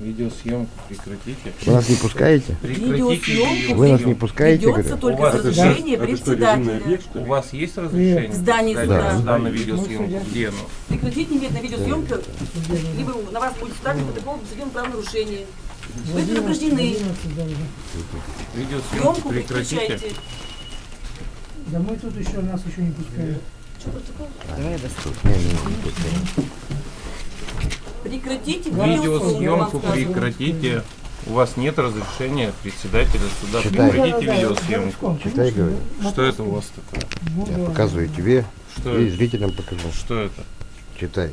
Видеосъемку прекратите. Вы нас не пускаете? Прекратите Видеосъемку Вы нас не пускаете, Ведется говорю? только У это Это что, режимный председателя. объект, что У вас есть разрешение? В здании суда. сюда на видеосъемку. Где оно? Прекратить немедленно видеосъемку, либо на вас будет составлен протокол об административном правонарушении. Вы предупреждены. Видеосъемку Съемку прекратите. Да мы тут еще нас еще не пускают. Что протокол? Не, не, не, не. Прекратите Видеосъемку прекратите. У вас нет разрешения председателя суда. Читай. Прекратите видеосъемку. Читай, говорю. Что это у вас такое? Я показываю тебе Что и это? зрителям покажу. Что это? Читай.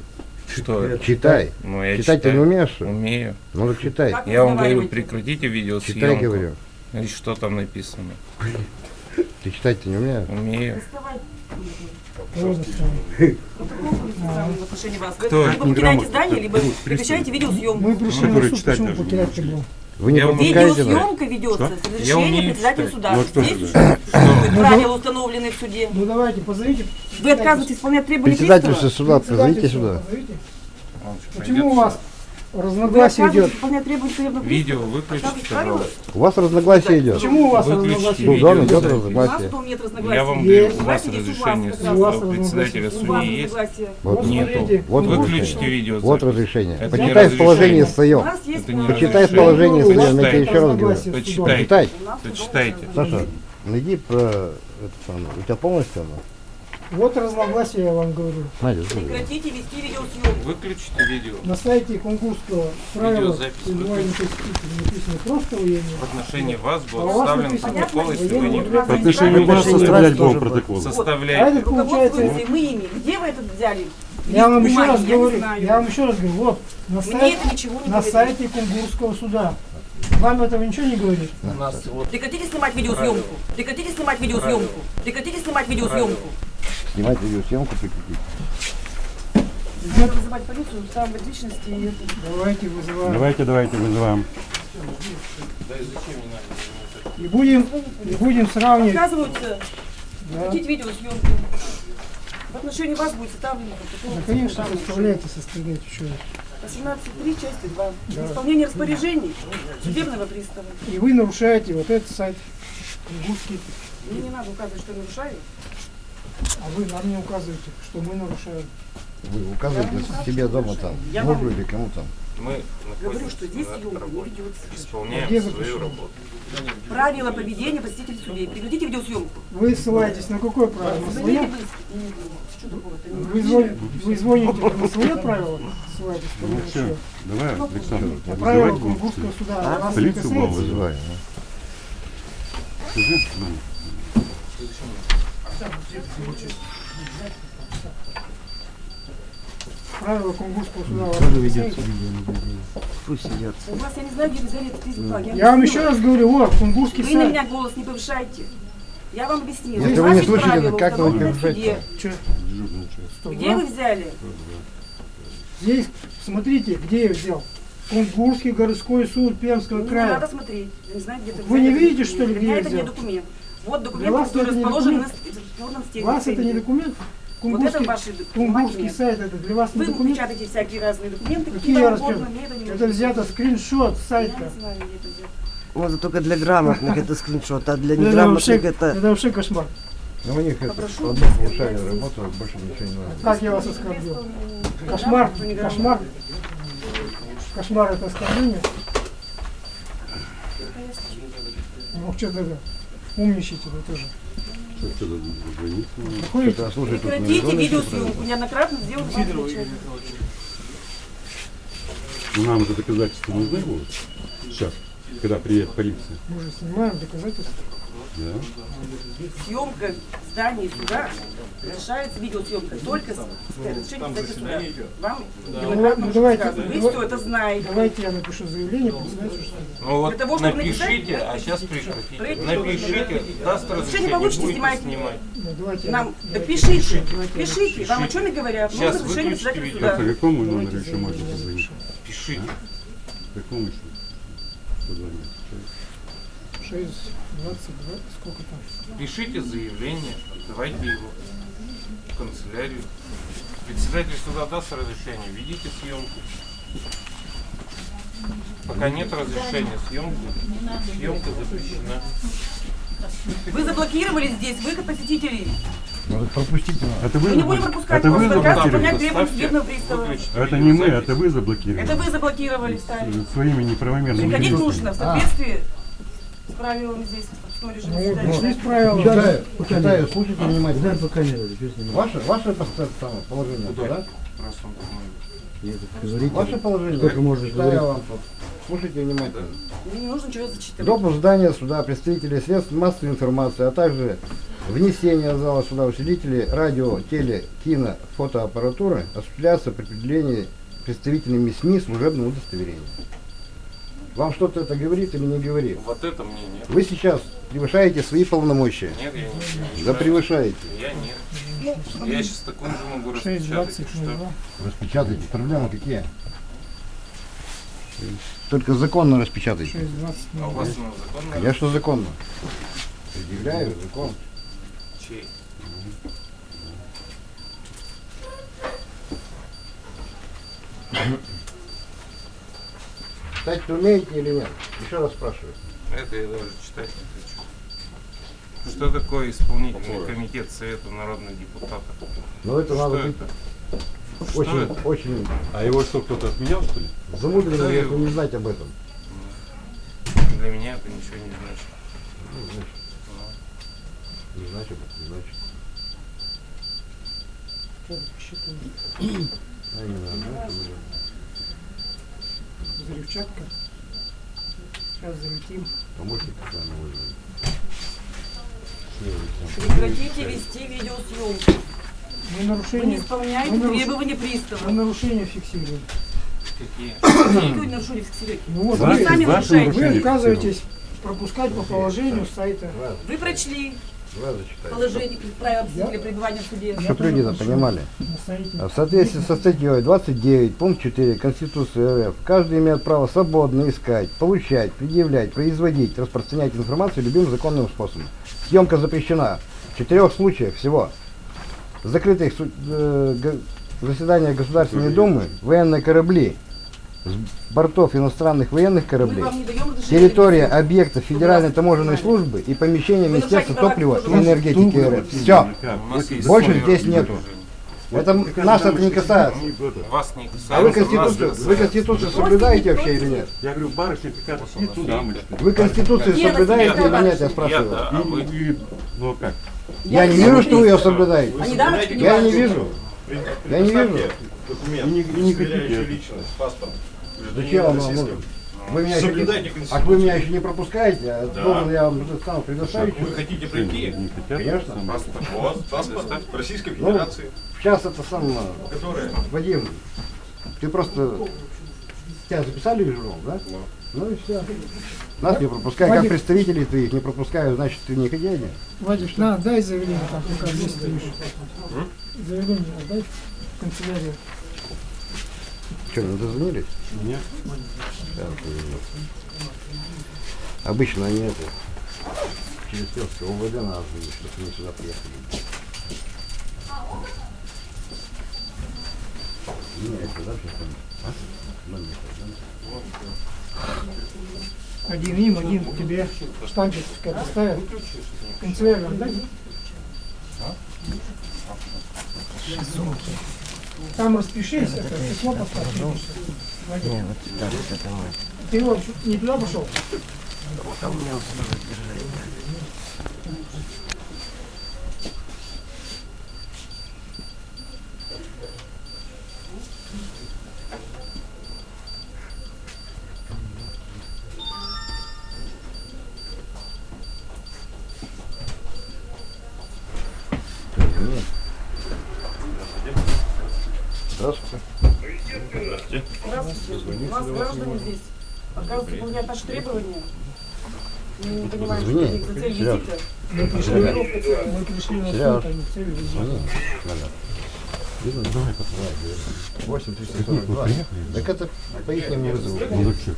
Что это? Читай. Ну, я Читать ты не читаю. умеешь? что? Умею. Ну так читай. Как Я вам говорю, прекратите видеосъемку. Читай, говорю. И что там написано? Ты читать-то не умеешь? Умею. Вот Кто? либо покидаете здание, либо прекращаете видеосъемку. Мы пришли на суд, читать почему потерять был? Вы не? Видеосъемка ведется с Я разрешения председателя суда. Ну, а кто Здесь существуют правила, установленные в суде. Ну давайте, позовите. Вы отказываетесь исполнять требования Председательство пристава? суда, позовите сюда. что, Почему у вас разногласие идет? Видео выключите, пожалуйста. У вас разногласие идет. Почему у вас разногласие Ну, да, идет идет? У нас разногласие. разногласий. Я вам говорю, у вас разрешение. У председателя судьи есть. Вот, Нету. вот Выключите разрешение. видео. Вот разрешение. Это Почитай Это не Почитай вас своем, я тебе еще раз говорю. Почитай. Почитайте. Саша, найди про это самое. У тебя полностью оно? Вот разногласие, я вам говорю. Прекратите вести видеосъемку. Выключите видео. На сайте Кунгурского правила посетителя написано просто военные. В отношении вас А был составлен протокол, если вы не отношению Вы вас составлять был протокол. А составляете. это получается... Мы ими. Где вы это взяли? Я вам еще раз говорю, я вам еще раз говорю, вот на, сайт- на сайте Кунгурского суда. Вам этого ничего не говорит? У нас вот Прекратите снимать видеосъемку. Прекратите снимать видеосъемку. Прекратите снимать видеосъемку. Снимать видеосъемку прекратить. Надо вызывать полицию, там в личности и. Давайте вызываем. Давайте, давайте, вызываем. И будем, и будем сравнивать. Отказываются Да, прекратить видеосъемку. В отношении вас будет составлен протокол. да, конечно, составляйте, составляйте еще раз. 18.3, части 2. Исполнение распоряжений судебного пристава. И вы нарушаете вот этот сайт Мне не надо указывать, что нарушаю. А вы нам не указываете, что мы нарушаем. Вы указываете себе дома там, Я мужу вам- или кому там. мы Говорю, что здесь съемка не ведется. Где Исполняем свою запрещено? работу. Правила поведения посетителей судей. Прекратите видеосъемку. Вы ссылаетесь на какое правило? На свое? Вы, звоните, вы звоните на свое правило? Ссылаетесь Ну все, давай, Александр, На правила вызывать будем. Кунгурского суда. А вас не Полицию касается? будем Вызывай. Правила Кунгурского суда. не касается? У вас, я не знаю, где вы взяли этот язык. Я вам еще раз говорю, вот, Кунгурский Вы на сайт. меня голос не повышайте. Я вам объяснила. Если вы не слышите, правила, как вы повышаете? Где вы взяли? Здесь, смотрите, где я взял. Кунгурский городской суд Пермского Не края. надо смотреть. Я не знаю, где это Вы не видите, что ли, где меня я это не взял? документ. Вот Для документ, вас который это не расположен на документ? твердом стенде. Вас это не документ? Вот это Кунгурский, ваши Кунгурский сайт это для вас не Вы документ? печатаете всякие разные документы, Какие какие вам угодно, мне это не Это взято скриншот с Я сайта. не знаю, где это взято. Вот только для грамотных это скриншот, а для Это вообще, неграмотных это... это вообще кошмар. Ну у них это Попрошу повышали взять работу, больше ничего не надо. Как я вас оскорбил? Кошмар, кошмар. Кошмар это оскорбление. Ну что тогда? Умничайте вы тоже. Прекратите видеосъемку. Неоднократно сделал вам замечание. Нам это доказательства нужны будут? Сейчас, когда приедет полиция. Мы же снимаем доказательства. Да? Съемка в здании суда разрешается видеосъемка только с с председателя суда. Вам ну, давайте. Вы все это знаете. Давайте я напишу заявление председателю. Ну вот Для того, чтобы напишите, написать, а сейчас Прекратите. Напишите, даст разрешение, получите, будете снимайте. снимать. Ну, давайте Нам, да пишите, пишите. Вам о чем и говорят. Сейчас выключите видео. Сейчас по какому номеру еще можно позвонить? Пишите. По какому еще? Позвонить. 6, 22, сколько там? Пишите заявление, давайте его в канцелярию. Председатель суда даст разрешение, ведите съемку. Пока нет разрешения съемки, съемка запрещена. Вы заблокировали здесь выход посетителей. Может, пропустите нас. Это вы, Мы не будем пропускать это вы заблокировали. Это не мы, это вы заблокировали. Это вы заблокировали, стали. Своими неправомерными Приходить нужно в соответствии с правилами здесь, режиме Ну, есть правила. Читаю, читаю, слушайте внимательно. Дай пока не надо, что снимать. Ваше, ваше самое положение, Куда? да? Раз он. Говорите. Ваше положение. Сколько можно Читаю говорить? вам тут. Слушайте внимательно. Мне не нужно ничего зачитывать. Допуск здания суда представителей средств массовой информации, а также внесение в зал суда учредителей радио, теле, кино, фотоаппаратуры осуществляется при определении представителями СМИ служебного удостоверения. Вам что-то это говорит или не говорит? Вот это мне нет. Вы сейчас превышаете свои полномочия. Нет, я не Да превышаю. превышаете. Я нет. Я сейчас такой же могу 6, распечатать. 20, что? Распечатайте. Проблемы какие? Только законно распечатайте. 6, 20, А у вас ну, законно? Конечно, законно. Предъявляю закон. Чей? Читать умеете или нет? Еще раз спрашиваю. Это я даже читать не хочу. Что такое исполнительный комитет Совета народных депутатов? Но это Что надо быть это? очень, Что это? очень А его что, кто-то отменял, что ли? замудренным, Да, если и- не знать об этом. Для меня это ничего не значит. Ну, значит, не значит, не значит. А именно, знаете, блин. Взрывчатка. Сейчас залетим. Помощник с вами вызовем. Прекратите вести видеосъемку. Мы Вы не нарушение, исполняете Ну, нарушение. требования мы пристава. нарушение фиксируем. Какие? Какое нарушение фиксируете? Ну вот Вы вы, сами нарушаете. вы нарушения отказываетесь пропускать по положению сайта. Вы прочли. Положение правил для пребывания в суде. Я Чтоб люди это понимали. А В соответствии со статьей 29, пункт 4 Конституции РФ, каждый имеет право свободно искать, получать, предъявлять, производить, распространять информацию любым законным способом. Съемка запрещена. В четырех случаях всего. Закрытых э, заседаниях Государственной Думы военные корабли с бортов иностранных военных кораблей, не территория объектов Федеральной таможенной службы и помещение Министерства топлива и энергетики РФ. Все. Больше здесь нету. Это нас это не касается. Вас не касается. А вы Конституцию, вы Конституцию соблюдаете вообще или нет? Я говорю, барышня мы Вы Конституцию соблюдаете или нет, я спрашиваю. а ну как? Я не вижу, что вы ее соблюдаете. Не Я не вижу. Я не вижу. И не, не хотите. личность, паспорт. Зачем вам нужен? Вы меня еще не, а вы меня еще не пропускаете, а должен я вам сам предоставить. Вы хотите прийти? не хотят. Конечно. самое. Паспорт. Вот, паспорт Российской Ну, Федерации, Сейчас это сам, э, которая... Вадим, ты просто, тебя записали в журнал, да? Ну и все. Нас не пропускай, как Вадик. представителей ты их не пропускаю, значит ты не хозяин. Вадик, на, дай заявление, там, пока здесь стоишь. Заявление отдай в канцелярию. Что, не дозвонились? Нет. Сейчас. Обычно они это через Певское ОВД надо звонить, чтобы они сюда приехали. Да, там. А? Номер, да? Один им, один тебе штампик поставят. В канцелярию отдай. Там распишись, это письмо поставь. Не, вот вот это мой. Ты его не туда пошел? А у меня наши требования. Мы не понимаем, что у них за цель визита. Мы пришли, мы на суд, а не в цель визита. Видно? Давай, давай. 8 342. Так это по их не вызову. Ну что?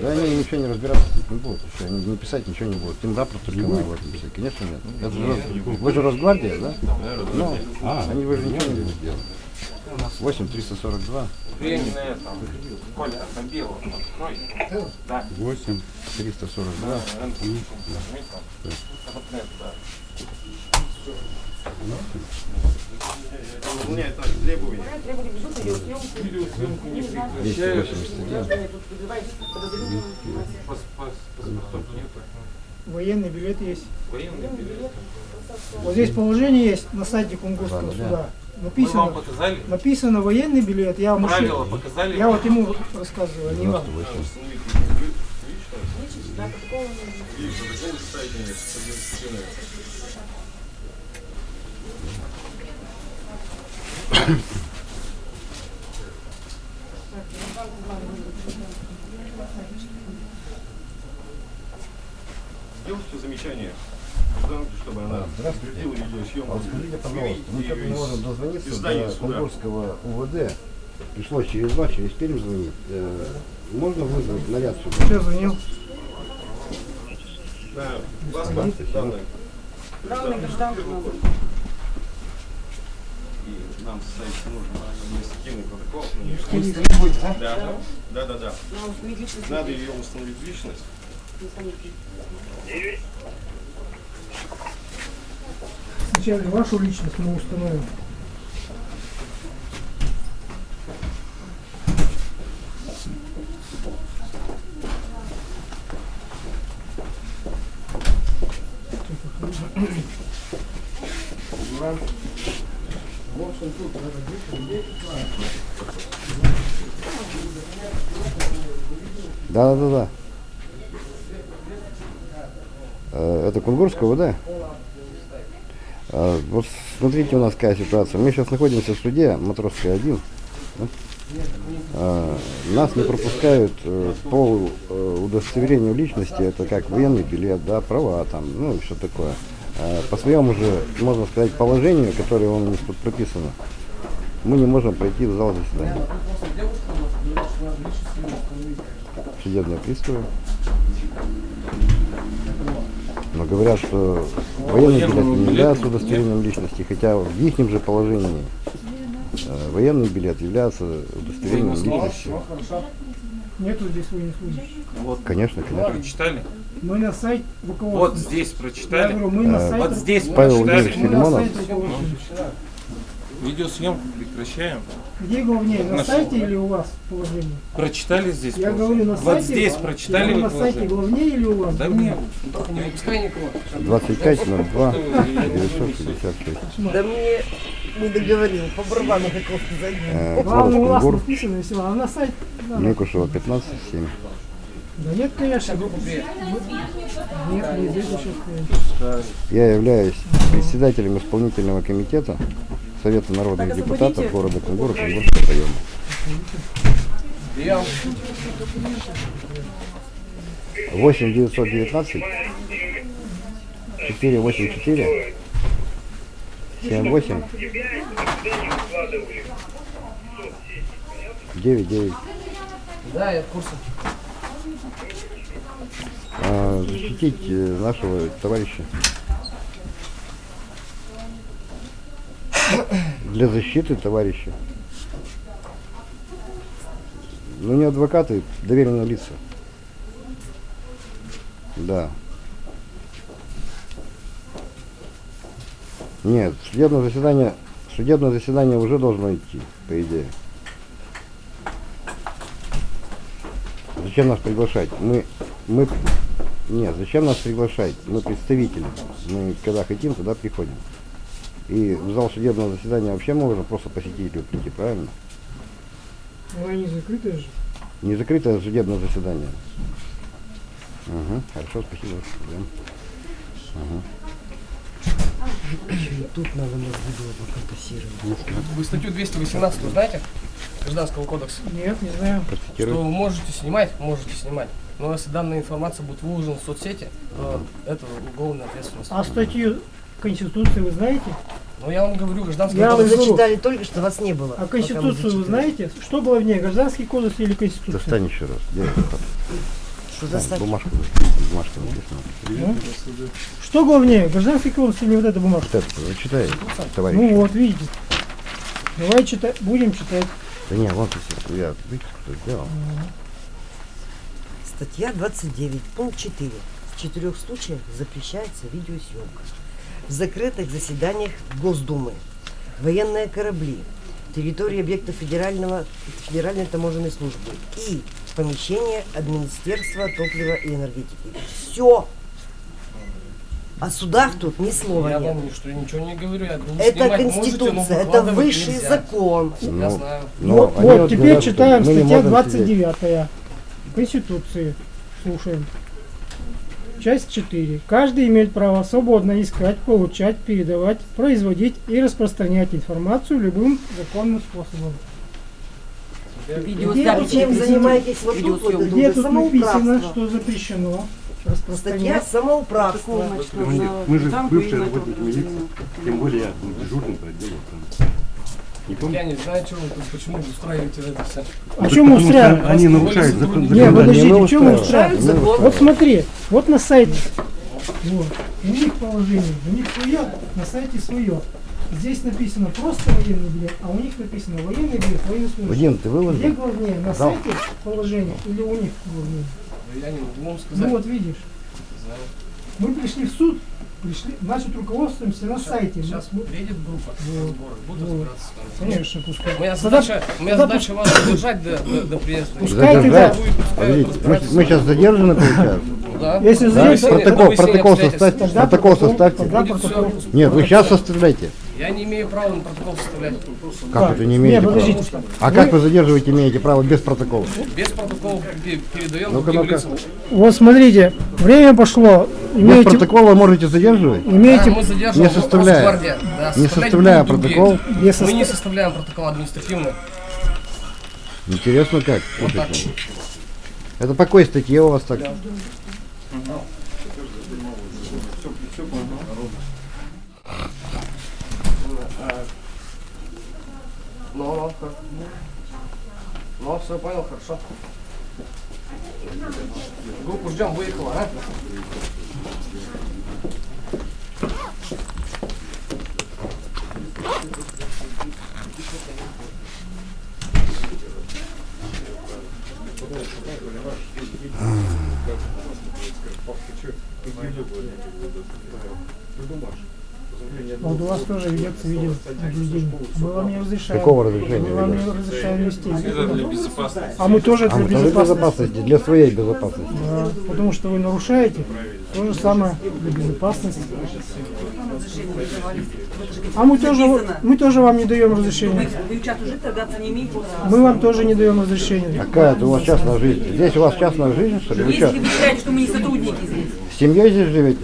Да они ничего не разбираться не будут еще, они не писать ничего не будут. Им рапорт только надо в этом писать. Конечно нет. Это же вы же Росгвардия, да? Ну, А, они вы же ничего не будут делать. 8 342 Времени на этом. Коля, на белом открой. Да. 8. 342. Нажми там. Вот на это, да. Выполняет наши требования. Требования ведут видеосъемку. Видеосъемку не прекращают. 281. Граждане тут подозревают подозревают. Пас- пас- Паспортов нету. Военный билет есть. Военный билет. Вот здесь положение есть на сайте Кунгурского Ладно, Мы вам Написано, показали? написано военный билет. Я, мужчина- Правила показали? я вот ему рассказываю, не вам. 98. Да, протокол И протокол составите административное. Сделайте замечание гражданке, чтобы она Здравствуйте. А видеосъемку. вот скажите, пожалуйста, мы Выведите как её не можем дозвониться до. Кунгурского УВД. Пришлось через вас, через Пермь звонить. Э, можно вызвать наряд сюда? Все, звонил. Да, надо. И нам составить нужно административный протокол. Скорее. Да, да, да, да, да. Установить. Надо ее установить личность. Сначала вашу личность мы установим. Да, да, да. Э, Это Кунгурского, да? А, Вот смотрите, у нас какая ситуация. Мы сейчас находимся в суде Матросской 1. да? А, Нас не пропускают э, по э, удостоверению личности, это как военный билет, да, права там, ну и что такое. А По своему же, можно сказать, положению, которое у нас тут прописано, мы не можем пройти в зал заседания. Судебные приставы. Но говорят, что военный билет не является удостоверением личности, хотя в их же положении э, военный билет является удостоверением личности. Нету здесь военнослужащих. Вот, Конечно, конечно. прочитали? Мы на сайт руководства. Вот здесь Я прочитали? говорю, мы на Э, сайт Вот здесь Павел прочитали? Владимирович мы на Филимонов. Видеосъемку прекращаем. Где главнее, на Нашел. сайте или у вас положение? Прочитали здесь? Я положение? говорю, на Вот сайте. здесь Я прочитали вы на сайте положение? главнее или у вас? Да мне. 2502 966. Да мне не договорил, по барабану хотел сказать. Главное, у вас написано все, а на сайт... да. Микушева 15 7. Да нет, конечно. Нет, не здесь еще стоит. Я являюсь председателем исполнительного комитета Совета народных Так, депутатов города Кунгура Кунгурского района. Восемь девятьсот девятнадцать четыре восемь четыре семь восемь девять девять. Да, я в курсе. А, защитить э, нашего товарища. Для защиты товарища. Ну не адвокаты, доверенные лица. Да. Нет, судебное заседание, судебное заседание уже должно идти, по идее. Зачем нас приглашать? Мы, мы, нет, зачем нас приглашать? Мы представители. Мы когда хотим, туда приходим. И в зал судебного заседания вообще можно просто посетителю прийти, правильно? Она не закрытая же. Не закрытое судебное заседание. Угу, хорошо, спасибо. Идем. Тут надо нас видео поконтактировать. Вы статью 218 знаете? Гражданского кодекса. Нет, не знаю. Что вы можете снимать, можете снимать. Но если данная информация будет выложена в соцсети, то это уголовная ответственность. А статью Конституции вы знаете? Но я вам говорю, гражданский Я Вы кодекс. говорю, зачитали только что, вас не было. а Конституцию вы знаете? Что главнее, Гражданский кодекс или Конституция? Достань еще раз. Где это? Что за статья? Бумажку. Бумажка написана. Что главнее, Гражданский кодекс или вот эта бумажка? Вот это, зачитай, товарищ. Ну вот, видите. Давай читать, будем читать. Да не, вот если я выписку сделал. Статья 29, пункт 4. В четырех случаях запрещается видеосъемка. В закрытых заседаниях Госдумы, военные корабли, территории объектов федерального, федеральной таможенной службы и помещение Министерства топлива и энергетики. Все. О судах тут ни слова Я нет. вам что ничего не говорю, я говорю, Это снимать можете, Конституция, это высший нельзя. закон. Я Ну, знаю. но вот, они вот, вот теперь говорят, читаем статья можем сидеть. 29 Конституции. Слушаем. Часть 4. Каждый имеет право свободно искать, получать, передавать, производить и распространять информацию любым законным способом. Где чем занимаетесь вот тут, вот Где тут написано, что запрещено Статья распространять? самоуправства. Мы же бывшие работники милиции, тем более я был дежурным по отделу Не Я помню? не знаю, что вы тут, почему вы устраиваете это все. А чем мы Потому что устраиваем? Они нарушают закон. Не, законодательство. подождите, чем мы устраиваем. устраиваем? Мы Вот смотри, вот на сайте. Вот. У них положение, у них свое, на сайте свое. Здесь написано просто военный билет, а у них написано военный билет, военнослужащий. Вадим, ты Где выложил? главнее, на Да. сайте положение или у них главнее? Я не могу вам Ну сказать. вот видишь, мы пришли в суд, пришли, значит руководствуемся на сайте. Сейчас Мы- приедет группа Вот. сбора, буду Вот. разбираться. Конечно, пускай. Моя Тогда- задача, моя тогда задача вас задержать до, до, до приезда. Пускай Задержать? тогда- Будет, пускай Подождите, мы, мы сейчас задержаны, получается? Да. Если Да, Протокол, протокол обстоятельств. составьте. Протокол составьте. Протокол. Нет, вы сейчас составляйте. Я не имею права на протокол составлять. Как Так, это не не, имеете права? подождите. А как вы задерживаете, имеете право без протокола? Без протокола пе- передаем Ну-ка, другим ну-ка. лицам. Вот смотрите, время пошло. Без Имеете, протокола можете задерживать? Да, имеете мы задерживаем не составляя-. Да, не составляя протокол? без Мы не состав- составляем протокол административный. Интересно как? Вот так. Это по какой статье у вас так? Ну, ну, хор- ну, все понял, хорошо. Группу ждем, выехала, а? Вот у вас тоже ведется видеонаблюдение. Мы вам не разрешаем. Какого разрешения Мы вам не разрешаем вести. Это для безопасности. А мы тоже А, для ну, для безопасности. для своей безопасности. Да, потому что вы нарушаете. То же самое для безопасности. А мы тоже, мы тоже вам не даем разрешения. Мы вам тоже не даем разрешения. Какая это у вас частная жизнь? Здесь у вас частная жизнь, что ли? Вы Если вы считаете, что мы не сотрудники здесь, с семьей здесь живете?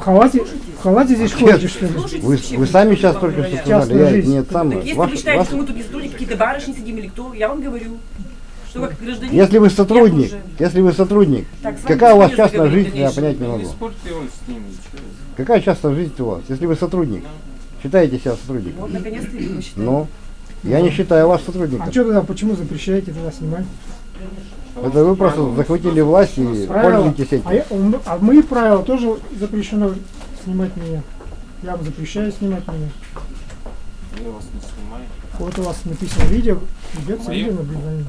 В халате, в халате здесь ходите, что ли? Вы, вы сами сейчас только что сказали, я, нет, сам, так если ваш- вы считаете, ваш- что мы тут не сотрудники, какие-то барышни сидим или кто, я вам говорю, что как гражданин... если вы сотрудник, тоже- если вы сотрудник, Так, какая у вас частная жизнь, я понять не могу. Какая частная жизнь у вас, если вы сотрудник? Считаете себя сотрудником? Вот, наконец-то я его считаю. Ну, я не считаю вас А сотрудником. что тогда, почему запрещаете тогда снимать? Это вы просто захватили власть и Правила. пользуетесь А, этим. я- м- а мои правила тоже запрещено снимать меня. Я вам запрещаю снимать меня. Я вас не снимаю. Вот у вас написано видео, ведется Мои? видеонаблюдение.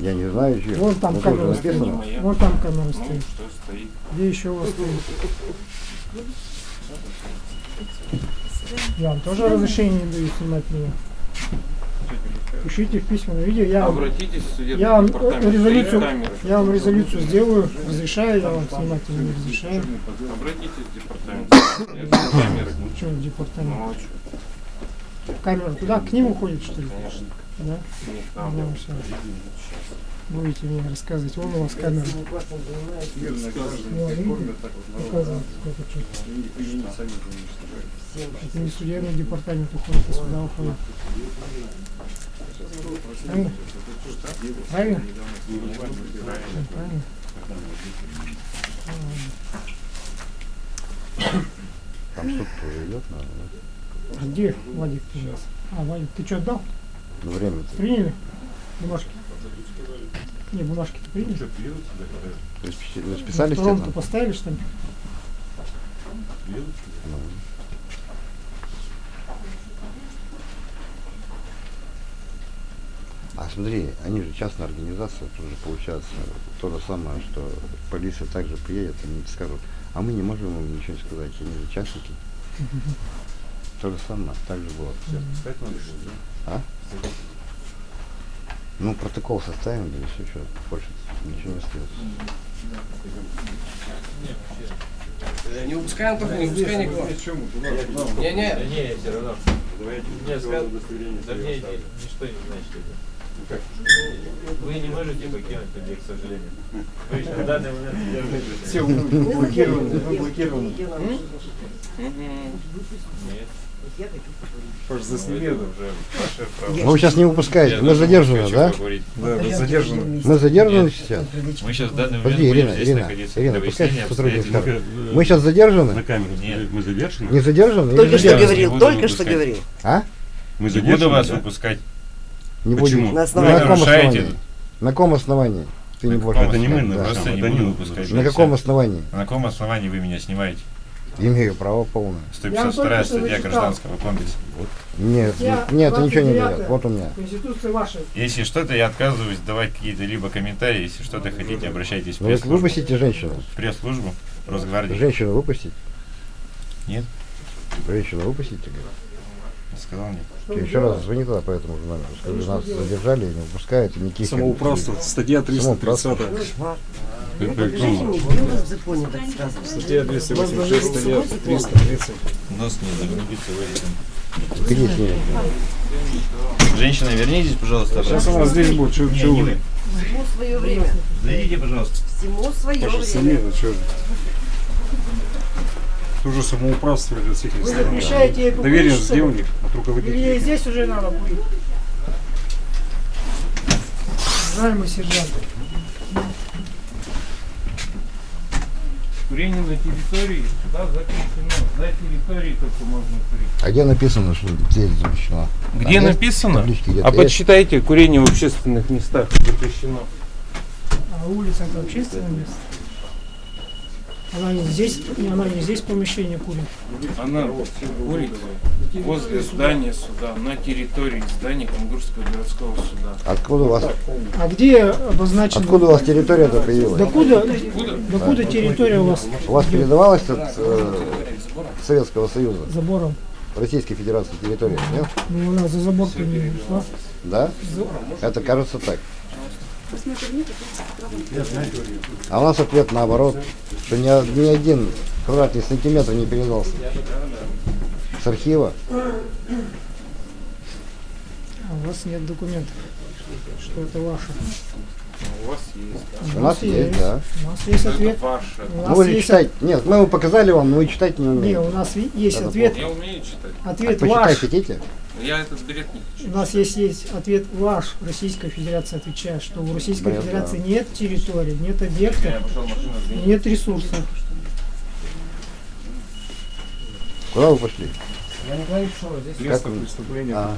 Я не знаю, что. Вон там Это камера уже стоит. Вот там камера Ну, стоит. что стоит? Где еще у вас стоит? Я вам тоже разрешение не даю снимать меня. Пишите в письменном видео. Я вам, Обратитесь в судебный я вам резолюцию, я вам резолюцию сделаю. Разрешаю я вам снимать или не разрешаю. Обратитесь в департамент. Камеры. Что в департамент? Ну, а Камера туда, к ним уходит, что ли? конечно. Да? Там. Всё. Будете мне рассказывать. Вон у вас камера. Ну, видите? Показывает, сколько что. Это не судебный департамент уходит, а сюда уходит. Правильно? Правильно? Правильно? Там суд тоже идет, надо, А Где Владик нас? А, Владик, ты что отдал? да? время. Приняли? Бумажки? Не, бумажки-то приняли? Расписались Ромку там? поставили штамп? А смотри, они же частная организация, тоже получается то же самое, что полиция также приедет, они скажут, а мы не можем им ничего не сказать, они же частники. То же самое, так же было. А? Ну, протокол составим, да и все, что больше ничего не остается. Э, Не выпускаем только, не выпускай никого. Не, все равно. Мне сказали, да мне эти ничто не значит это. Вы не можете покинуть объект, к сожалению. Вы еще в данный момент держите. Все, блокированы, блокированы. Нет. Я хочу поговорить. Паш, засними это. уже. Ну, вы сейчас не выпускаете, мы задержаны, да? Да, вы задержаны. Мы задержаны Нет. сейчас? Мы сейчас в данный момент Подожди, будем Ирина, здесь Ирина, находиться Ирина, пускай сотрудник. Мы сейчас задержаны? На камеру. Нет. Мы задержаны? Не задержаны? Только что задержаны? говорил, только что говорил. А? Мы Не буду вас выпускать. Не Почему? будем. На На основании. каком нарушаете основании? На каком основании? Ты не На будешь каком Это не мы, да. Просто не не выпускать. На каком основании? На каком основании вы меня снимаете? Имею право полное. Я вам 152 только что статья. Гражданского кодекса. Нет, Я нет, это ничего не 29-я. дает. Вот у меня. Конституция ваша. Если что-то, я отказываюсь давать какие-то либо комментарии. Если что-то хотите, обращайтесь в Ну, пресс-службу. выпустите женщину. В пресс-службу Росгвардии. Женщину выпустить? Нет. Женщину выпустите. Сказал нет. Ты еще раз звони тогда по этому же номеру. Скажи, нас задержали, не выпускают, и никаких... Самоуправство, статья 330. Кошмар. Это Это кто? жизнь не было в законе, так сказано. Статья 286, статья 330. Нос не загнубится в этом. Где с ней? Женщина, вернитесь, пожалуйста. Сейчас она здесь будет, что вы? Всему свое время. Зайдите, пожалуйста. Всему свое время. Это, что же? Это уже самоуправство для всех Вы сторон. запрещаете ей покурить, Доверенность что ли? сделали от Или ей руководителя. здесь уже надо курить? Уважаемый сержант, Курение на территории суда запрещено. На территории только можно курить. А где написано, что здесь запрещено? Где А написано? где-то А есть? почитайте, курение в общественных местах запрещено. а улица это общественное место? Она не здесь, она не здесь помещение курит. Она курит возле здания суда, на территории здания Кунгурского городского суда. Откуда у вас, А где обозначено? откуда у вас территория-то появилась? Докуда, докуда территория у вас У вас передавалась от э, Советского Союза, забором? Российской Федерации территория, нет? Ну, она за забор-то не ушла. Да? Это кажется так. А у нас ответ наоборот, что ни, ни один квадратный сантиметр не передался. С архива. А у вас нет документов, что это ваше. У вас есть. У нас есть, да. У нас есть ответ. ваше. У нас есть читать. Нет, мы его показали вам, но вы читать не Не, умеете. у нас есть Это ответ. Я умею читать. А Ответ почитать ваш. хотите? Я этот бред не хочу. У нас есть, есть ответ ваш. Российская Федерация отвечает, что у Российской Бред, Федерации да. нет территории, нет сдвинуть. нет ресурсов. Куда вы пошли? Я не говорю, что здесь. Место преступления А.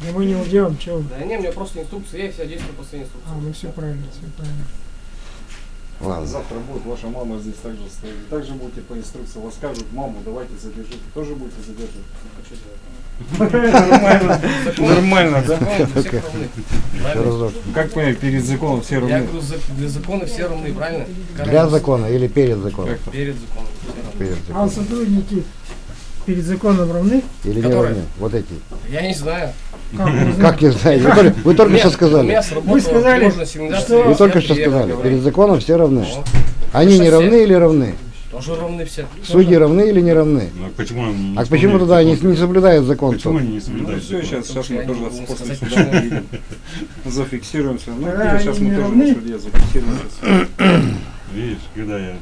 Да мы не уйдем, чего? Да не, у меня просто инструкция есть, я действую по своей инструкции. А, ну все правильно, все правильно. Ладно. Завтра будет ваша мама здесь также стоит. Также будете по инструкции. Вас скажут, маму, давайте задержите. Тоже будете задерживать. Нормально. Нормально, да? Как понять, перед законом все Я равны? говорю, за- для закона все равны, правильно? Для закона или перед законом? Перед законом. Перед А законом. сотрудники перед законом равны? Или не равны? Вот эти. Я не знаю. Как не знаете? Вы только, что сказали. Вы сказали, что- Вы только что сказали. Перед законом все равны. Они не равны или равны? Тоже равны все. Судьи равны или не равны? Ну, почему они не А почему тогда они не соблюдают закон? Почему они не Ну соблюдают? все, сейчас, сейчас мы тоже после суда почему. зафиксируемся. Ну, Да, сейчас мы тоже на суде зафиксируем. Видишь, когда я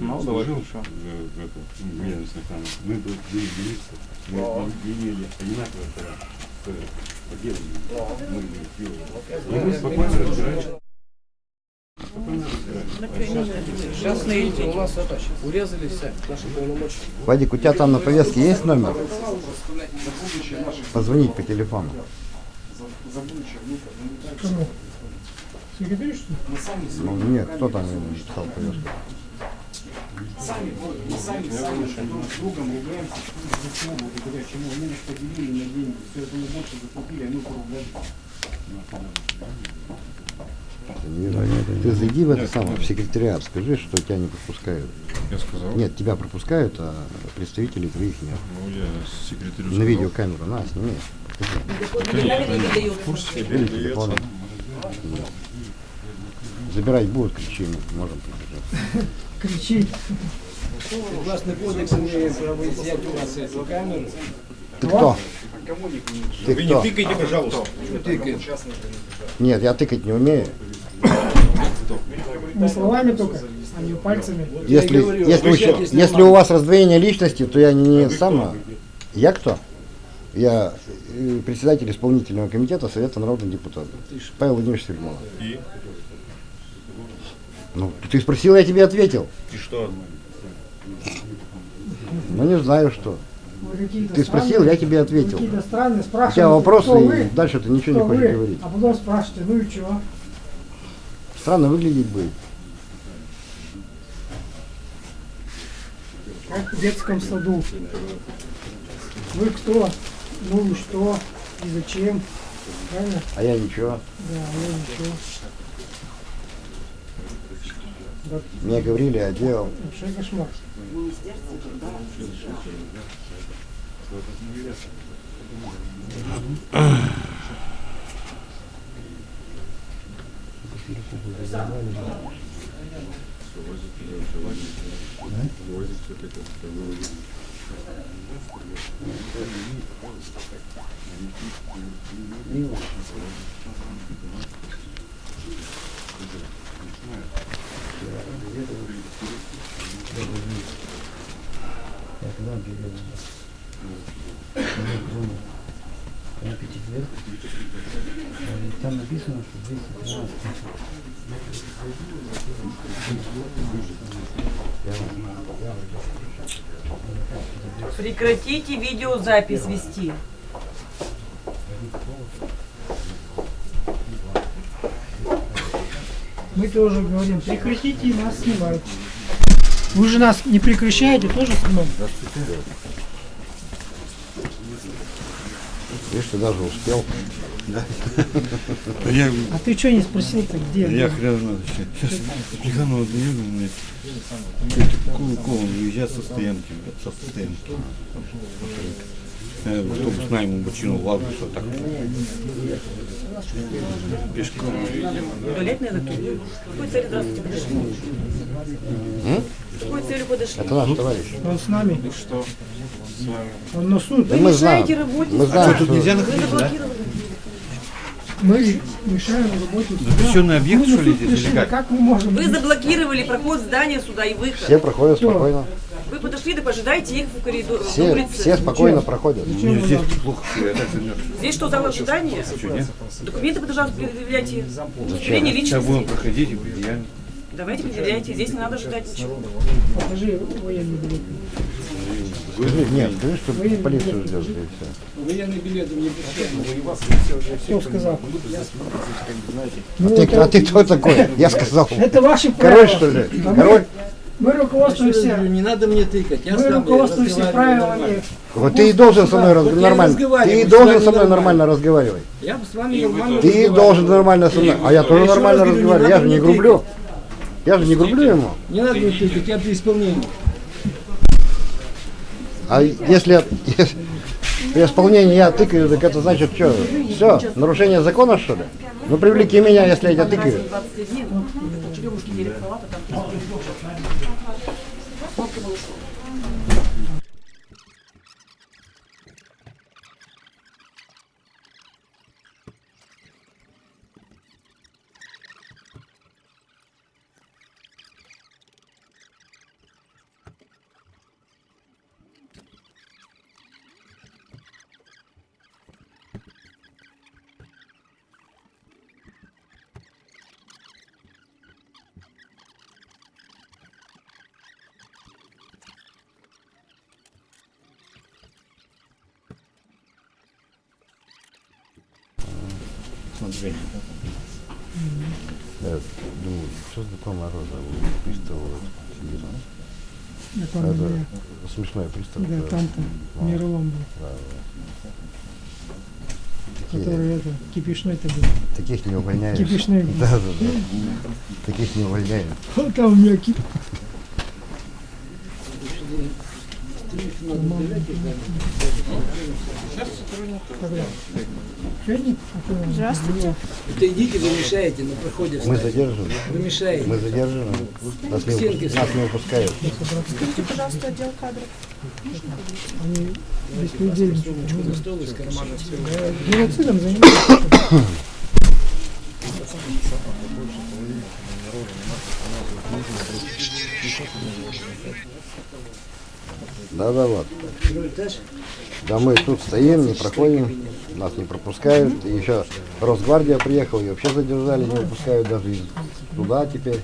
Ну, давай, служил хорошо. в, в, это, в ведомственной охране, мы были милиция, мы Ну. имели одинаковые права. То есть, по делу мы были делали. И Я- мы я спокойно понимаю, разбирались. что- Сейчас, видите, у нас это, урезали все наши полномочия. Вадик, у тебя там на повестке есть номер? Позвонить по телефону. Кому? Секретарь, что ли? Ну нет, кто там написал повестку? Сами, вот, мы сами, сами друг с другом ругаемся, за чего, благодаря чему. Они нас поделили на деньги, все это мы больше закупили, а мы вижу. Ты зайди в это самое, в секретариат, скажи, что тебя не пропускают. Я сказал. Нет, тебя пропускают, а представителей твоих нет. Ну, я секретарю На сказал. видеокамеру, на, сними. Телефон. Забирать будут, мы можем прибежать. Кричит. Согласно кодексу имеем право изъять у нас эти камеры. Ты кто? Ты Вы кто? не тыкайте, пожалуйста. Что тыкаешь? Нет, я тыкать не умею. Не словами только, а не пальцами. Если, если, ща- если у вас раздвоение личности, то я не сама. Я кто? Я э, председатель исполнительного комитета Совета народных депутатов. Павел Владимирович Сергеев. Ну, ты спросил, я тебе ответил. И что? Ну, не знаю что. Какие-то Ты спросил, я тебе ответил. Какие-то странные, У спрашиваете, тебя вопросы, и вы, дальше ты ничего не кто хочешь вы, говорить. А потом спрашиваете, ну и что? Странно выглядеть будет. Как в детском саду. Вы кто? Ну и что? И зачем? Правильно? А я ничего. Да, я ничего. Мне говорили, а делал. Там написано, что 213. Прекратите видеозапись вести. Мы тоже говорим, прекратите нас снимать. Вы же нас не прекращаете, тоже снимать? Видишь, ты даже успел. Да. Я, А ты что не спросил-то, где? я хрен знает. Сейчас Плеханова даю, мне какую колу уезжать со стоянки, со стоянки. Э, автобус найму бочину в август, вот так. Пешком. Какой здравствуйте подошли? М? С какой целью подошли? Это наш товарищ. Он с нами. И что с вами? Он на суд. Да мы знаем. мешаете работе Мы знаем, А что, тут нельзя Вы находиться, да? Мы мешаем работе суда. Запрещенный объект, Мы на что ли, здесь, как? Как мы можем? Вы заблокировали проход здания суда и выход. Все проходят спокойно. Подошли, да пожидайте их в коридоре, Все, улице. все спокойно проходят. Вы Здесь плохо. Здесь что, зал ожидания? Нет? Документы, пожалуйста, предъявляйте. Удостоверение Сейчас будем личности. проходить и предъявим. Давайте предъявляйте. Здесь не надо ждать ничего. Покажи военный билет. Скажи, нет, скажи, что Военный полицию ждешь, и все. Военный билет мне Кто сказал? А Ну, ты, это- а ты кто такой? Я сказал. Это ваши права. Король, что ли? А Король? Мы руководствуемся, Не надо мне тыкать, я мы руководствуемся правилами. Вот ты и должен со мной Вот я раз- и нормально. Ты и должен со мной нормально. разговаривать. Я бы с вами нормально Ты должен нормально со мной. А я тоже еще нормально разговариваю. Я же не грублю. Я же не грублю ему. Не надо мне тыкать, я при исполнении. А если, если при исполнении я тыкаю, так это значит что? Все, нарушение закона что ли? Ну привлеки меня, если я тебя тыкаю. compromisso. Дней. Черемушки делят палата, там Кнопка была. Смотри. Я думаю, что за такое мороза? Приставывают. Я помню, Это я- смешной пристав. Да, это- там-то ну, Мирлом был, да, да. Такие- который это, кипишной-то был. Таких не увольняешь. Кипишной. был. Да, да, да. Таких не увольняешь. Вот там у меня кип... Здравствуйте. Это идите, вы мешаете на проходе. Мы встать. задерживаем. Вы мешаете. Мы задерживаем. Нас не, выпу- нас не выпускают. Скажите, пожалуйста, отдел кадров. Они из кармана все? Геноцидом занимаются. Да, да, вот. Да мы тут стоим, не проходим, нас не пропускают. И еще Росгвардия приехала, и вообще задержали, не выпускают даже из туда теперь.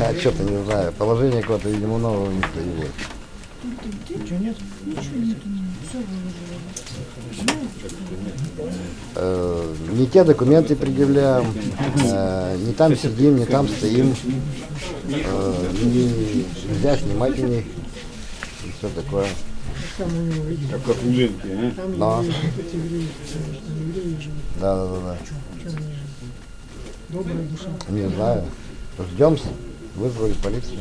А что-то не знаю, положение какое-то, видимо, нового не появилось. Ничего нет? Не те документы предъявляем, э, не там сидим, не там стоим, э, не- нельзя снимать у них и все такое. Как как у Ленки, а? там Да. евреи, евреи, живут. Да, да, да, да. Добрая душа. Не знаю. Ждем, вызвали полицию.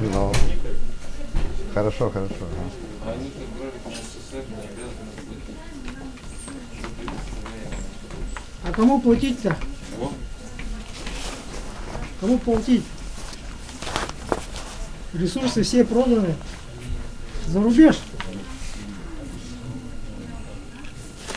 Ну, хорошо, хорошо. ага. Они как граждане СССР не обязаны быть. А кому платить-то? Кому платить? Ресурсы все проданы. За рубеж.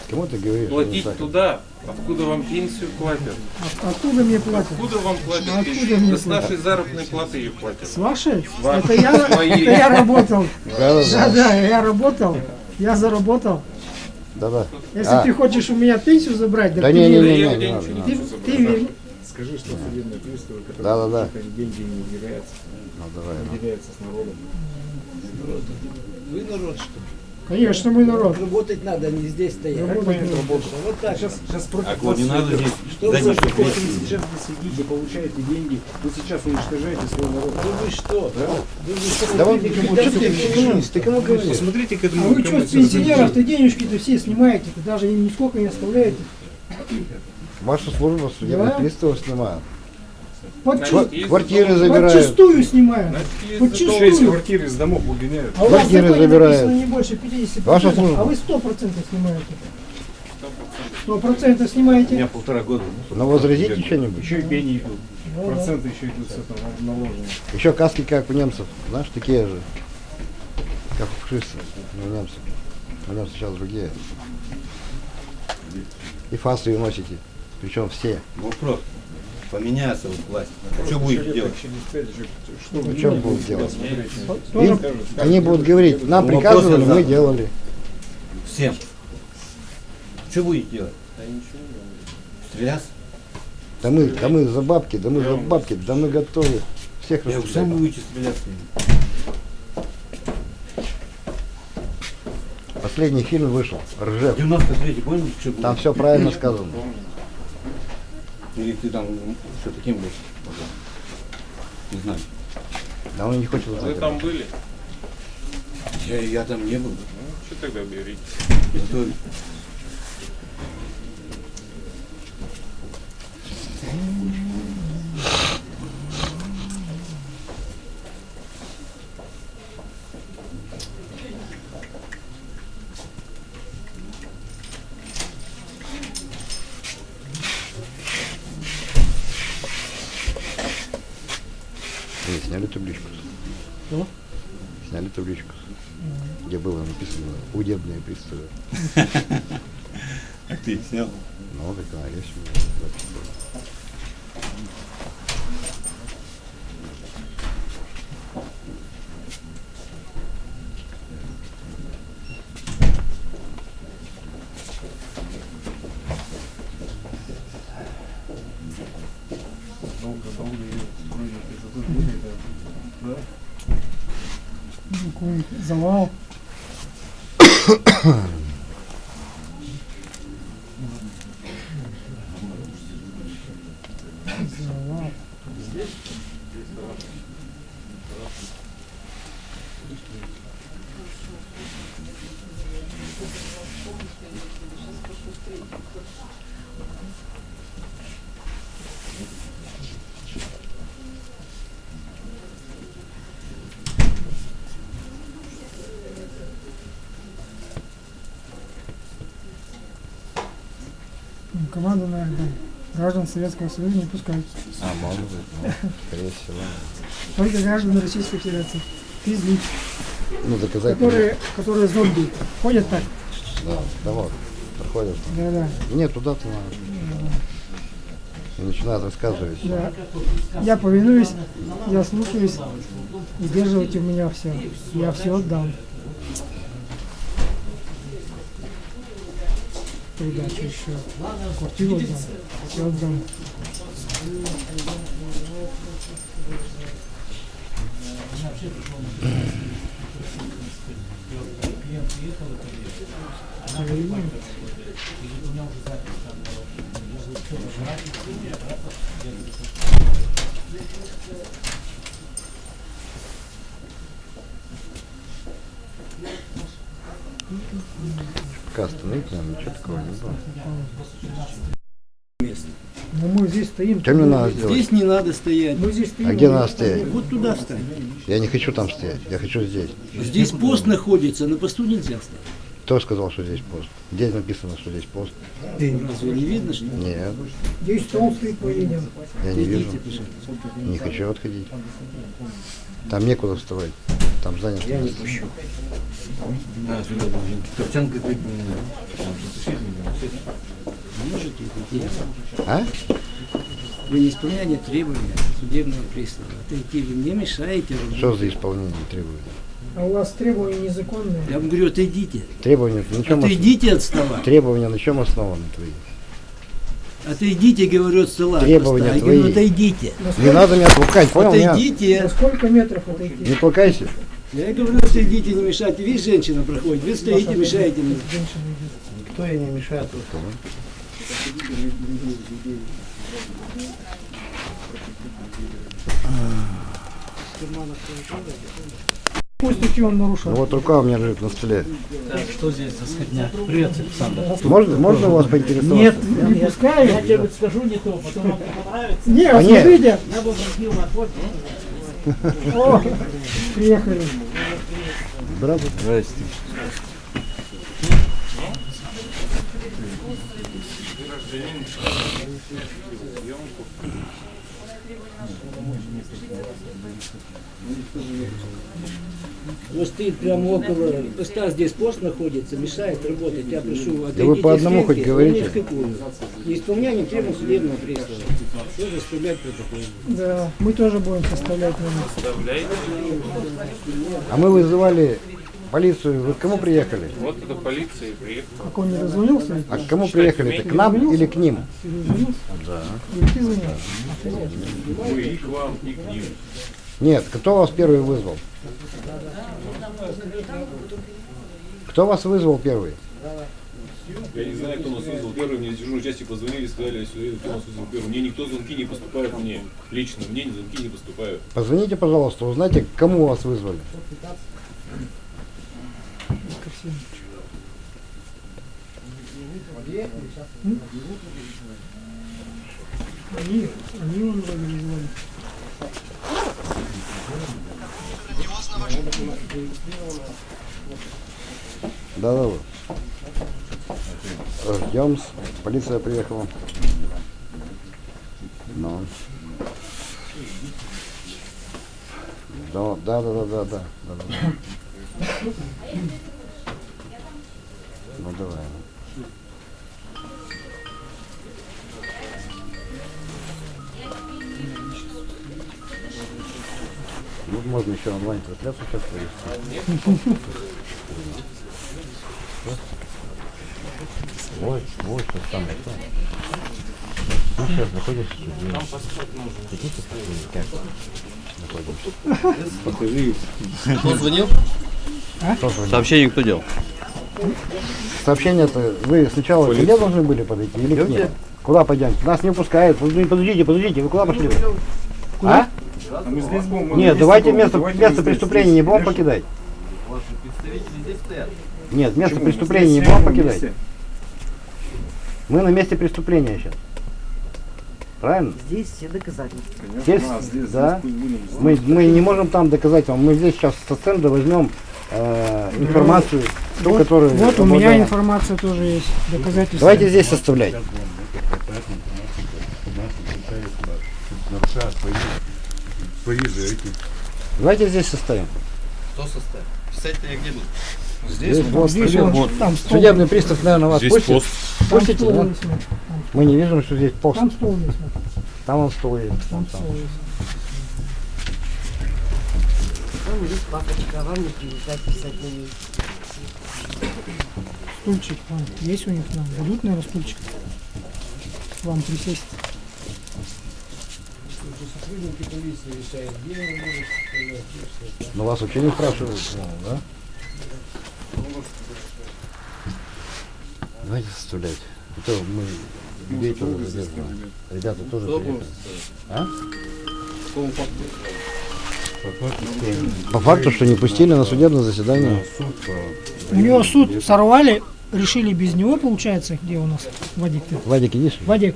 Кому ты говоришь? Платить туда, откуда вам пенсию платят. А- Откуда мне платят? Откуда вам платят А пенсию? откуда мне Да с платят? нашей заработной платы ее платят. С вашей? вашей, Это я, с это я работал. Да, да, Да, да. да, я работал. Я заработал. Да, да. Если А, ты хочешь у меня пенсию забрать, так Да ты не, не, не, не, не не не. Ты, ты верни. Скажи, что судебные приставы, которые Да, да, да. деньги не выделяются, Ну, давай, ну. выделяются с народом. Вы народ, что ли? Конечно, мы народ. Работать надо, не здесь стоять. Работать надо. Вот так. Сейчас, сейчас против А вот вас не надо здесь Что вы такое? платить. сейчас вы сидите, получаете деньги, вы сейчас уничтожаете свой народ. Да вы что? Да вы что? Да вот, Смотрите, что ты, все ты, кому говоришь? Посмотрите к А вы что, с пенсионеров-то денежки-то все снимаете, даже им нисколько не оставляете. Ваша служба судебных Да. приставов снимает. Есть Квартиры забирают. Подчистую снимают. Подчистую. Шесть квартир из домов выгоняют. А у вас в Квартиры забирают. не больше 50%, Ваша служба. а вы 100% снимаете. 100% снимаете. У меня полтора года. Но возразите что-нибудь. Еще и пени идут. Ну да. Проценты еще идут с этого наложенного. Еще каски, как у немцев. Знаешь, такие же. Как у фашистов. не У немцев. У немцев сейчас другие. И фасы носите. Причем все. Вопрос. Поменяется вот власть. Что будете делать? Что Ну, что будут делать? Им- они будут говорить, нам Ну, приказывали, мы делали. Всем. Что будете делать? Стреляться? Да мы, да мы за бабки, да мы за бабки, да мы готовы. Всех Я расстрелять. сам будете стреляться? Последний фильм вышел, Ржев. 93-й, помните, что было? Там все правильно сказано. Или ты там что таким был? Не знаю. Да он не хочет Вы там были? Я, я там не был. Ну, что тогда берите? Зато Вы сняли табличку? Что? Сняли табличку. Где было написано удебные приставы. А ты снял? Ну, так она есть у меня. запись была. Долго-долго ее вроде это тут будет, да. Да? Какой завал. завал. М, Команду, наверное, да. Граждан Советского Союза не пускают. А, может быть, ну, скорее всего. Только граждан Российской Федерации. Физлиц, Ну, доказать. которые, которые зомби. Ходят так. Да, да вот, проходят. Да-да. Нет, туда-то надо. И начинают рассказывать. Да. Я повинуюсь, я слушаюсь, удерживайте у меня все. Я все отдам. Придачу еще. Квартиру отдам. Все отдам. Проверим. Пока остановить надо, ничего такого не было. Ну мы здесь стоим. Что мне надо сделать? Здесь не надо стоять. Мы здесь стоим. А где надо стоять? Вот туда встань. Я не хочу там стоять, я хочу здесь. Здесь пост находится, на посту нельзя стоять. Кто сказал, что здесь пост? Где написано, что здесь пост? Разве не видно, что ли? Нет, Здесь стол стоит по линиям. я не вижу. Не хочу отходить. Там некуда вставать. Там занято. Я не место. пущу. Можете идти. А? Вы не исполняете требования судебного пристава. Отойти вы мне мешаете. Что за исполнение требований? А у вас требования незаконные. Я вам говорю, отойдите. Требования на чем Отойдите от стола. Требования на чем основаны твои? Отойдите, говорю, от стола. Требования просто. Я говорю, твои. отойдите. Не надо меня толкать, понял? Отойдите. На сколько метров отойти? Не толкайся. Я говорю, отойдите, не мешайте. Видишь, женщина проходит. Вы стоите, мешаете мне. Никто ей не мешает статью он нарушил? Ну вот рука у меня лежит на столе. Так, что здесь за сходня? Привет, Александр. Можно, можно вас поинтересоваться? Нет, Не нет. пускаю. Я тебе скажу не то, потом вам не понравится. Не, А нет. смотрите. Я бы обратил на ход. О, приехали. Здравствуйте. Здрасте. Вот стоит прямо около поста, здесь пост находится, мешает работать. Я прошу, Да вы по отойдите одному хоть говорите. какую. Неисполнение требований судебного пристава. Что заставлять протокол? Да, мы тоже будем составлять. А мы вызывали полицию. Вы к кому приехали? Вот это полиция и приехала. Как он не дозвонился? А к кому приехали-то? К нам или к ним? Да. Или ты звонил? Мы и к вам, и к ним. Нет, кто вас первый вызвал? Кто вас вызвал первый? Я не знаю, кто нас вызвал первый. Мне дежурной части позвонили, сказали, кто нас вызвал первый. Мне никто звонки не поступают мне. Лично мне звонки не поступают. Позвоните, пожалуйста, узнайте, кому вас вызвали. Они, они он вызвали. Да, да, да. Ждем. Полиция приехала. Ну. Да, да, да, да, да, да, да, да. Ну давай. Ну, можно еще онлайн трансляцию сейчас провести. Вот, вот, что там это. Ну, сейчас находишься в. Там паспорт нужен. Хотите посмотреть, как находимся? Покажи. Кто звонил? Кто звонил? Сообщение кто делал? Сообщение-то вы сначала ко мне должны были подойти или к ним? Куда пойдем? Нас не пускают. Подождите, подождите, вы куда пошли? А? А мы здесь будем. мы Нет, давайте будем, место, давайте место здесь. преступления не будем покидать. Ваши представители здесь стоят. Нет, место Почему? Преступления не здесь будем покидать. вместе. Мы на месте преступления сейчас. Правильно? Здесь все доказательства. Здесь, да. Мы, мы не можем там доказать вам. Мы здесь сейчас со стенда возьмем э, информацию, ту, Вот, которую... вот у меня информация тоже есть, доказательства. Давайте здесь составлять. Нарушая эти. Давайте здесь составим. Кто составит? Писать-то я где буду? Здесь, вот, Здесь вот, Вот. там стол. Судебный пристав, наверное, вас Здесь пустит. пост. Там Пустите, стол да? Мы не видим, что здесь пост. Там стол есть. Там он стол есть. Там Там, стол есть. Там есть папочка, а вам не приезжать писать на ней. Стульчик вон, есть у них нам. Дадут, наверное, стульчик. Вам присесть. Но вас вообще не спрашивают, ну, да? Давайте составлять. Это мы вечер уже задерживаем. Ребята тоже приехали. А? По факту, что не пустили на судебное заседание. У него суд сорвали, решили без него, получается, где у нас Вадик -то? Вадик, идишь? Вадик.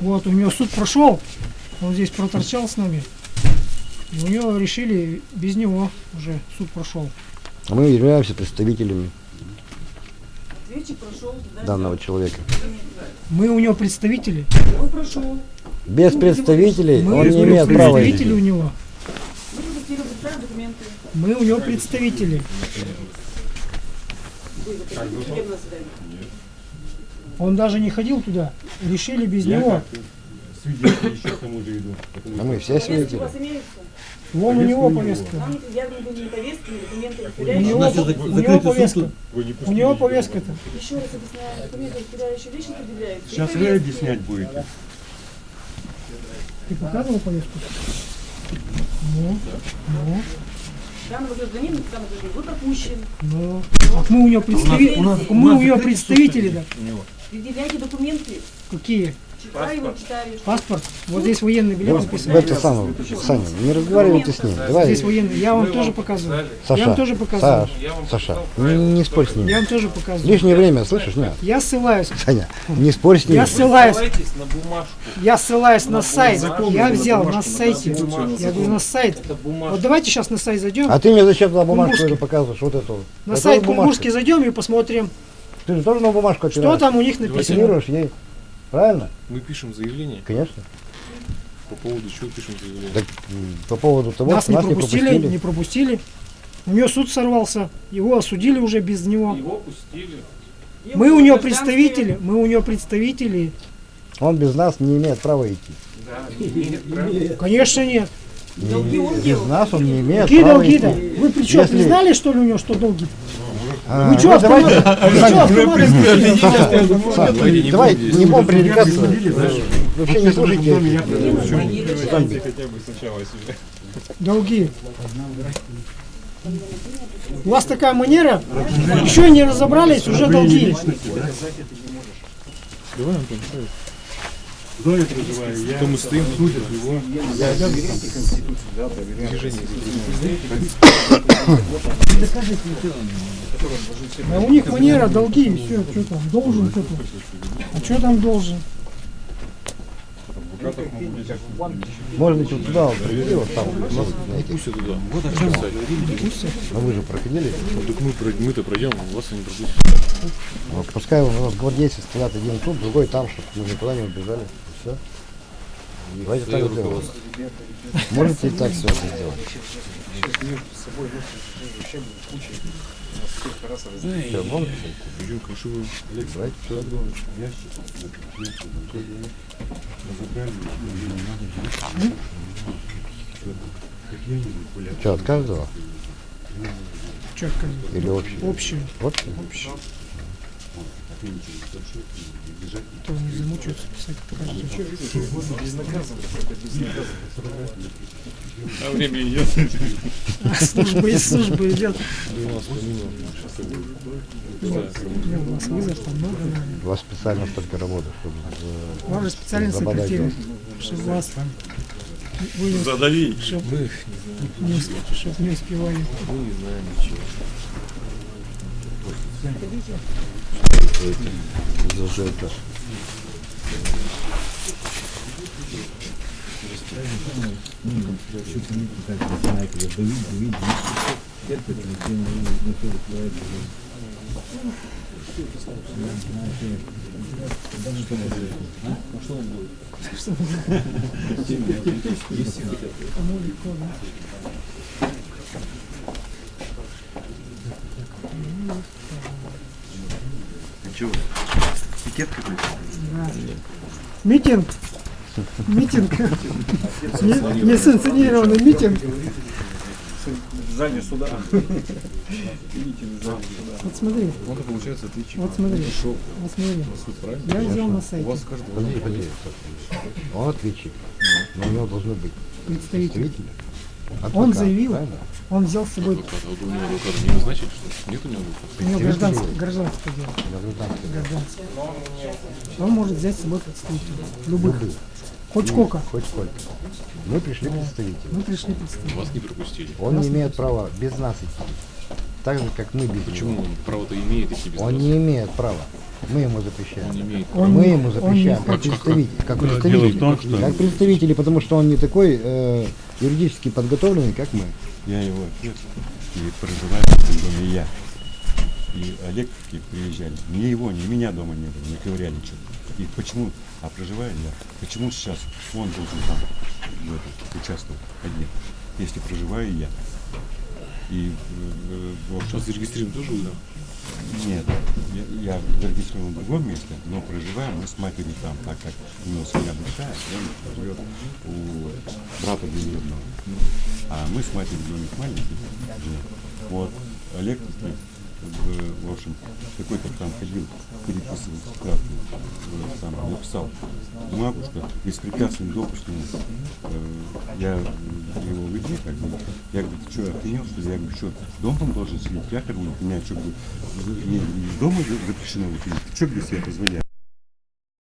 Вот, у него суд прошел, он здесь проторчал с нами. И у него решили без него уже суд прошел. А мы являемся представителями прошел. данного человека. Мы у него представители. Он прошел. Без представителей Мы он не имеет права. представители у него. Мы у него представители. Он даже не ходил туда. Решили без него. Свидетели еще к тому же идут. А мы все у свидетели. вас имеются? Вон у него повестка. Повестки, У него, у него повестка. Не У него повестка-то. Еще раз объясняю, документы, удостоверяющие лично предъявляются. Сейчас вы объяснять будете. Ты показывал повестку? Ну, ну, Данного гражданина, данный гражданин, вот опущен. ну. Так мы у него представители. Мы у него представители, да. Предъявляйте документы. Какие? Его, читаю. Паспорт. Вот здесь военный билет В написан. это самое, Саня, не разговаривай ты с ним. Давай, Здесь военный. Я вам тоже показываю. показали. Я вам Саша, тоже показываю. Саш, Саша, не, не спорь с ним. Я вам тоже показываю. Лишнее время, слышишь, нет? Я ссылаюсь. Саня, не спорь с ним. Я ссылаюсь. На бумажку. Я ссылаюсь на сайт. бумажку, Я на взял на на сайте. Я говорю на сайт. Это. Вот давайте сейчас на сайт зайдем. А ты мне зачем туда бумажку эту показываешь, вот эту? На Это сайт. Кунгурский зайдем и посмотрим, Ты же тоже на бумажку что там у них написано. Ей. Правильно? Мы пишем заявление. Конечно. По поводу чего пишем заявление? Так, по поводу того, Нас что не нас не пропустили, пропустили. не пропустили. У него суд сорвался, его осудили уже без него. Его пустили. Мы у него представители, мы у него представители. Он без нас не имеет права идти. Да, не имеет права. Конечно нет. Долги он Без делал. нас он не имеет Какие права долги-то? идти. Вы при чем, Если- не знали, что ли, у него, что долги? А, Вы что, ну, давайте- что, Саша, давай не будем пререкаться. Вообще не слушайте. Хотя бы сначала себе. Долги. У вас такая манера, еще не разобрались, уже долги. Давай, Антон, ставь. То мы стоим, судят его. Движение. А у них манера, долги, все, что там, должен что-то. А что там должен? Можно вот туда вот провели, вот там. вот, знаете. Пусть туда. Вот А вы же проходили. Так мы, мы-то пройдем, вас они пропустят. Вот пускай у нас гвардейцы стоят один тут, другой там, чтобы мы никуда не убежали. Все. Давайте так сделаем. Можете и так все это сделать. Идем кашевую. Давайте все. Что, от каждого? Или общий? Общий. Общий? Общий. То не замучаются писать а время идет. А служба и служба идет. У вас вызов там много. У вас специально столько работы, чтобы... Э, У вас же специально сократили, чтобы вас там... Вы, Задави. Чтоб, не, усп... чтоб не успевали. Мы не знаем ничего. Зажжет этаж. Thank you. За что это? Чего? Пикет какой-то? Митинг. Митинг. Не- Несанкционированный митинг. Зале суда. Вот смотри. Это получается ответчик. Вот смотри. Вот смотри. Я взял на У сайте. вас каждый Подожди, подожди. Он ответчик. Но у него должно быть Представитель. Представитель. Он адвокат, заявил, правильно? он взял с собой, адвокат. А вот у него адвоката не назначили, что? Нет у него адвоката? у него гражданское, гражданское дело. Да, гражданский. Гражданское. Он может взять с собой представителя. Любых. Любых. Хоть Ну, сколько. Хоть сколько. Мы пришли представители. Мы пришли представители. Вас не пропустили. Он не имеет права без нас идти. Так же, как мы без Почему него. он право-то имеет, если без Он вас? не имеет права. Мы ему запрещаем. Он имеет Он мы не- ему он запрещаем, не- как Как- как- Да, том, что- Как представители, потому что он не такой э, юридически подготовленный, как мы. Я его отец и проживаю в этом доме я. И Олег и приезжали. Ни его, ни меня дома не было, не ковыряли что-то. И почему, а проживаю я, почему сейчас он должен там в участвовать один, если проживаю я? И э, в общем, Сейчас зарегистрирован тоже да? Нет, я, я зарегистрирован в другом месте, но проживаем мы с матерью там, так как него семья большая, он живет у брата двоюродного. А мы с матерью домик маленький. Вот, Олег, в, общем, какой-то там ходил, переписывал справку, э, сам написал бумагу, что беспрепятственный допуск ему. Э, я его выйти, как бы, я говорю, ты что, охренел, что? Я говорю, что, дом там должен сидеть? Я бы, у меня что, говорю, дома запрещено ты что, говорю, себе позволяешь?